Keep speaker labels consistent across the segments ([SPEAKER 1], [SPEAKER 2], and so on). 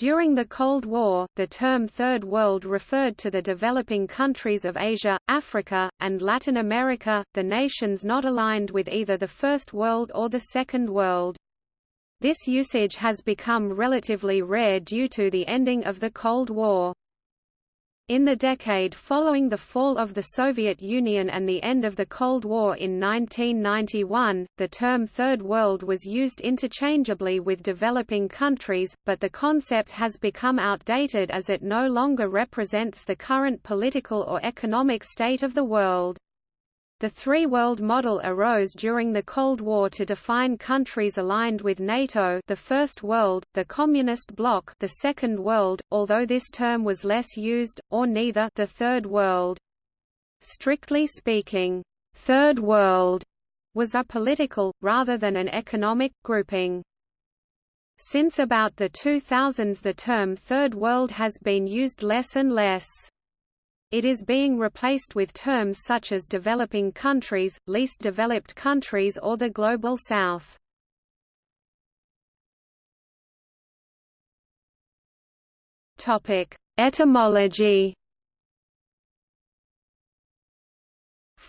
[SPEAKER 1] During the Cold War, the term Third World referred to the developing countries of Asia, Africa, and Latin America, the nations not aligned with either the First World or the Second World. This usage has become relatively rare due to the ending of the Cold War. In the decade following the fall of the Soviet Union and the end of the Cold War in 1991, the term Third World was used interchangeably with developing countries, but the concept has become outdated as it no longer represents the current political or economic state of the world. The three-world model arose during the Cold War to define countries aligned with NATO the First World, the Communist Bloc the Second World, although this term was less used, or neither the Third World. Strictly speaking, Third World was a political, rather than an economic, grouping. Since about the 2000s the term Third World has been used less and less. It is being replaced with terms such as developing countries, least developed countries or the Global South. Etymology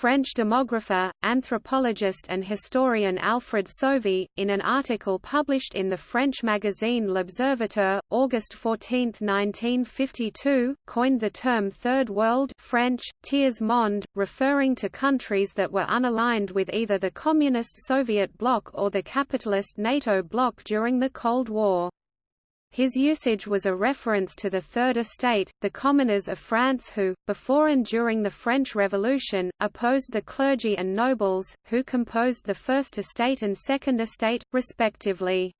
[SPEAKER 1] French demographer, anthropologist and historian Alfred Sauvy, in an article published in the French magazine L'Observateur, August 14, 1952, coined the term Third World French, Tiers Monde, referring to countries that were unaligned with either the Communist Soviet bloc or the capitalist NATO bloc during the Cold War. His usage was a reference to the Third Estate, the commoners of France who, before and during the French Revolution, opposed the clergy and nobles, who composed the First Estate and Second Estate, respectively.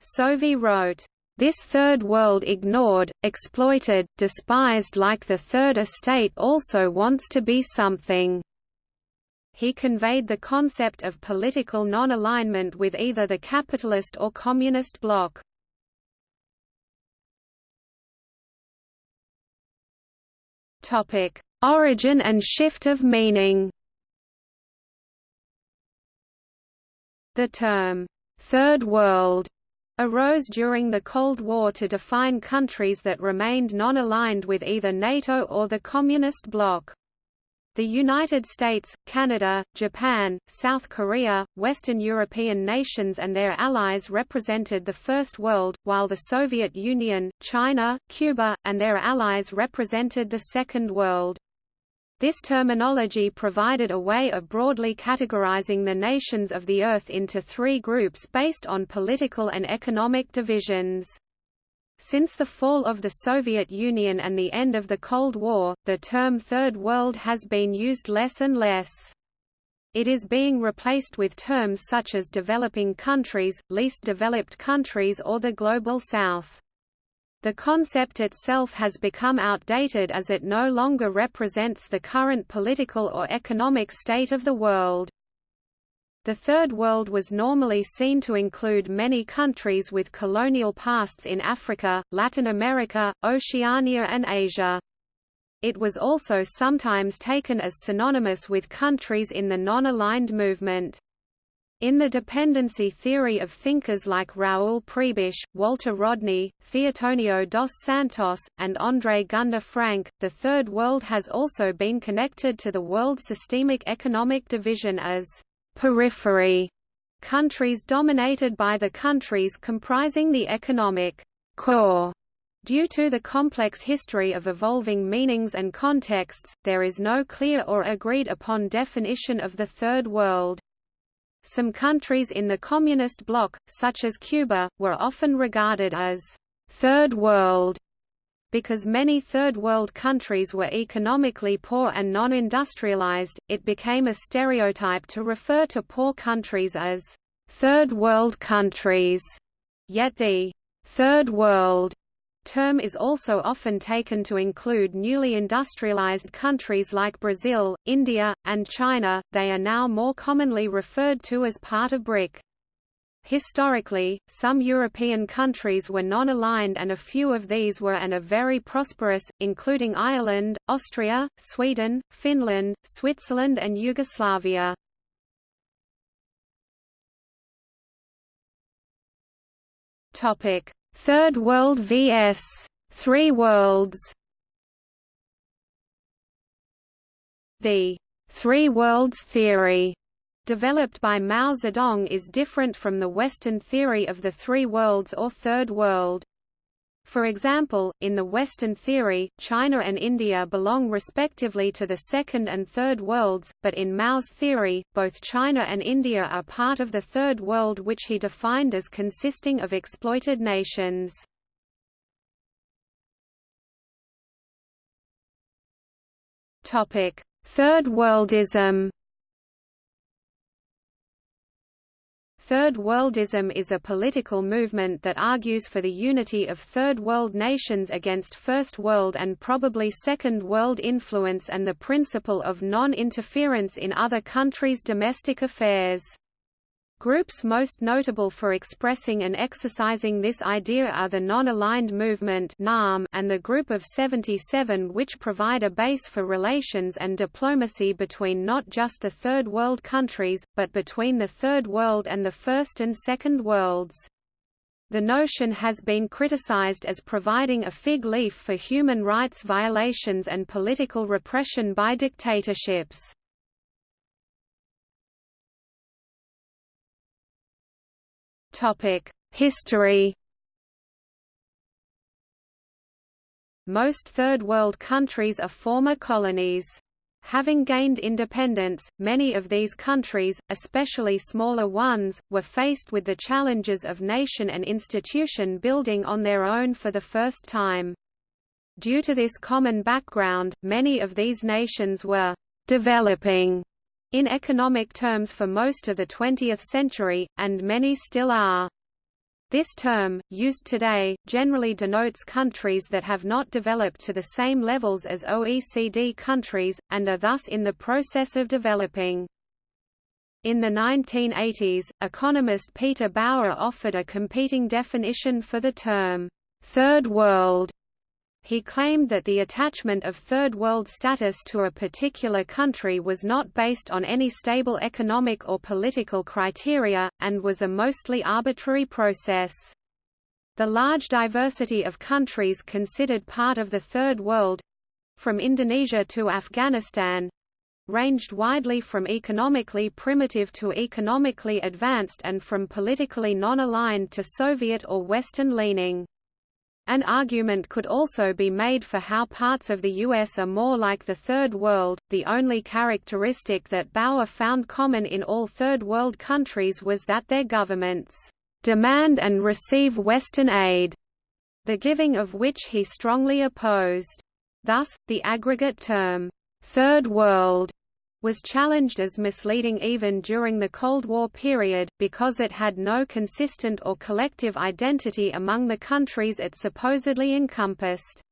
[SPEAKER 1] Sauvy wrote, this third world ignored, exploited, despised like the Third Estate also wants to be something. He conveyed the concept of political non-alignment with either the capitalist or communist bloc. Topic: Origin and shift of meaning. The term Third World arose during the Cold War to define countries that remained non-aligned with either NATO or the Communist bloc. The United States, Canada, Japan, South Korea, Western European nations and their allies represented the First World, while the Soviet Union, China, Cuba, and their allies represented the Second World. This terminology provided a way of broadly categorizing the nations of the Earth into three groups based on political and economic divisions. Since the fall of the Soviet Union and the end of the Cold War, the term Third World has been used less and less. It is being replaced with terms such as developing countries, least developed countries or the Global South. The concept itself has become outdated as it no longer represents the current political or economic state of the world. The Third World was normally seen to include many countries with colonial pasts in Africa, Latin America, Oceania and Asia. It was also sometimes taken as synonymous with countries in the non-aligned movement. In the dependency theory of thinkers like Raoul Prebisch, Walter Rodney, Theotonio dos Santos, and André Gunder Frank, the Third World has also been connected to the World Systemic Economic Division as periphery countries dominated by the countries comprising the economic core. Due to the complex history of evolving meanings and contexts, there is no clear or agreed upon definition of the Third World. Some countries in the Communist bloc, such as Cuba, were often regarded as Third World because many Third World countries were economically poor and non-industrialized, it became a stereotype to refer to poor countries as Third World countries. Yet the Third World term is also often taken to include newly industrialized countries like Brazil, India, and China. They are now more commonly referred to as part of BRIC. Historically, some European countries were non-aligned and a few of these were and are very prosperous, including Ireland, Austria, Sweden, Finland, Switzerland and Yugoslavia. Third World vs. Three Worlds The Three Worlds theory developed by Mao Zedong is different from the Western theory of the three worlds or Third World. For example, in the Western theory, China and India belong respectively to the Second and Third Worlds, but in Mao's theory, both China and India are part of the Third World which he defined as consisting of exploited nations. Third Worldism Third Worldism is a political movement that argues for the unity of Third World nations against First World and probably Second World influence and the principle of non-interference in other countries' domestic affairs. Groups most notable for expressing and exercising this idea are the Non-Aligned Movement and the Group of 77 which provide a base for relations and diplomacy between not just the Third World countries, but between the Third World and the First and Second Worlds. The notion has been criticized as providing a fig leaf for human rights violations and political repression by dictatorships. History Most Third World countries are former colonies. Having gained independence, many of these countries, especially smaller ones, were faced with the challenges of nation and institution building on their own for the first time. Due to this common background, many of these nations were «developing» in economic terms for most of the 20th century, and many still are. This term, used today, generally denotes countries that have not developed to the same levels as OECD countries, and are thus in the process of developing. In the 1980s, economist Peter Bauer offered a competing definition for the term, Third World, he claimed that the attachment of Third World status to a particular country was not based on any stable economic or political criteria, and was a mostly arbitrary process. The large diversity of countries considered part of the Third World—from Indonesia to Afghanistan, ranged widely from economically primitive to economically advanced and from politically non-aligned to Soviet or Western-leaning. An argument could also be made for how parts of the U.S. are more like the Third World. The only characteristic that Bauer found common in all Third World countries was that their governments demand and receive Western aid, the giving of which he strongly opposed. Thus, the aggregate term, Third World, was challenged as misleading even during the Cold War period, because it had no consistent or collective identity among the countries it supposedly encompassed.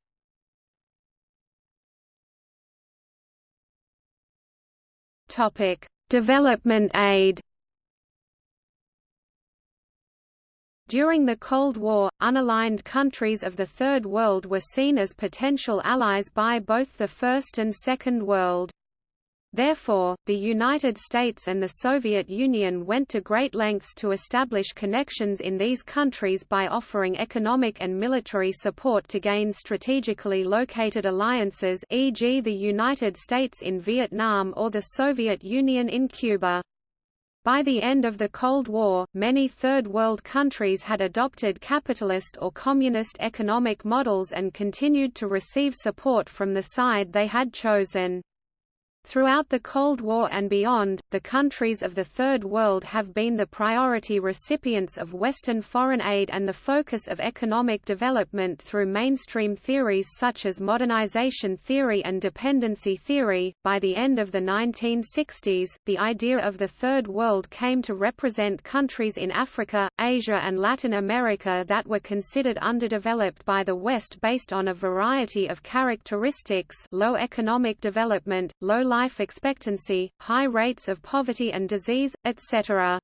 [SPEAKER 1] Development aid During the Cold War, unaligned countries of the Third World were seen as potential allies by both the First and Second World. Therefore, the United States and the Soviet Union went to great lengths to establish connections in these countries by offering economic and military support to gain strategically located alliances e.g. the United States in Vietnam or the Soviet Union in Cuba. By the end of the Cold War, many Third World countries had adopted capitalist or communist economic models and continued to receive support from the side they had chosen. Throughout the Cold War and beyond, the countries of the Third World have been the priority recipients of Western foreign aid and the focus of economic development through mainstream theories such as modernization theory and dependency theory. By the end of the 1960s, the idea of the Third World came to represent countries in Africa, Asia, and Latin America that were considered underdeveloped by the West based on a variety of characteristics low economic development, low life expectancy, high rates of poverty and disease, etc.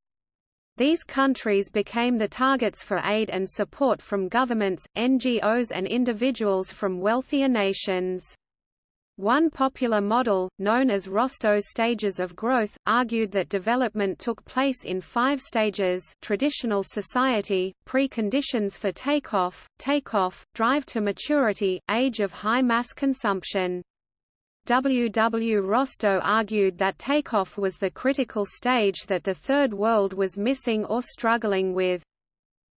[SPEAKER 1] These countries became the targets for aid and support from governments, NGOs and individuals from wealthier nations. One popular model, known as Rostow's stages of growth, argued that development took place in five stages traditional society, preconditions for takeoff, takeoff, drive to maturity, age of high mass consumption. W. W. Rostow argued that takeoff was the critical stage that the Third World was missing or struggling with.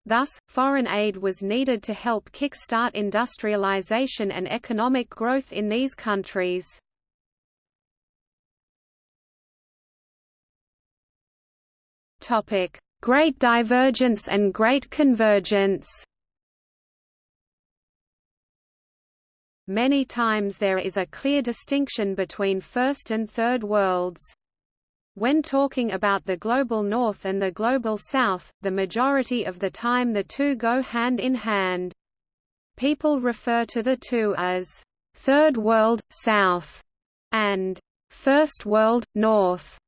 [SPEAKER 1] Thus, foreign aid was needed to help kick-start industrialization and economic growth in these countries. Great Divergence and Great Convergence Many times there is a clear distinction between First and Third Worlds. When talking about the Global North and the Global South, the majority of the time the two go hand in hand. People refer to the two as Third World, South, and First World, North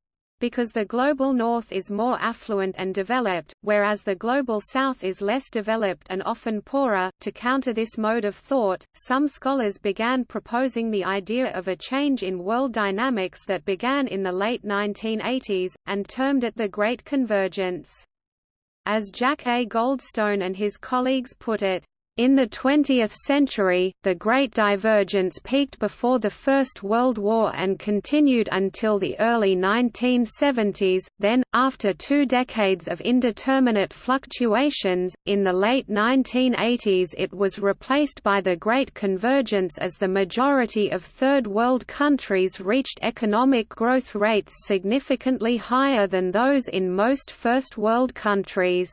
[SPEAKER 1] because the Global North is more affluent and developed, whereas the Global South is less developed and often poorer. To counter this mode of thought, some scholars began proposing the idea of a change in world dynamics that began in the late 1980s, and termed it the Great Convergence. As Jack A. Goldstone and his colleagues put it, in the 20th century, the Great Divergence peaked before the First World War and continued until the early 1970s, then, after two decades of indeterminate fluctuations, in the late 1980s it was replaced by the Great Convergence as the majority of Third World countries reached economic growth rates significantly higher than those in most First World countries.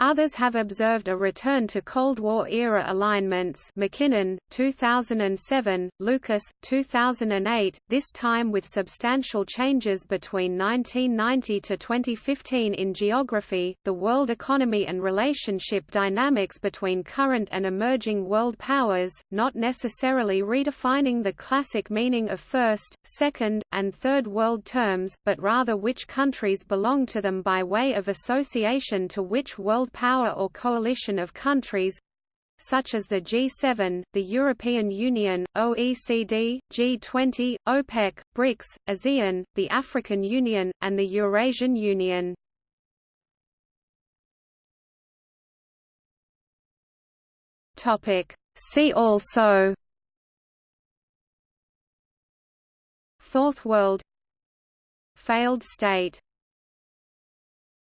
[SPEAKER 1] Others have observed a return to Cold War-era alignments McKinnon, 2007, Lucas, 2008, this time with substantial changes between 1990 to 2015 in geography, the world economy and relationship dynamics between current and emerging world powers, not necessarily redefining the classic meaning of first, second, and third world terms, but rather which countries belong to them by way of association to which world world power or coalition of countries such as the G7, the European Union, OECD, G20, OPEC, BRICS, ASEAN, the African Union, and the Eurasian Union. See also Fourth World Failed state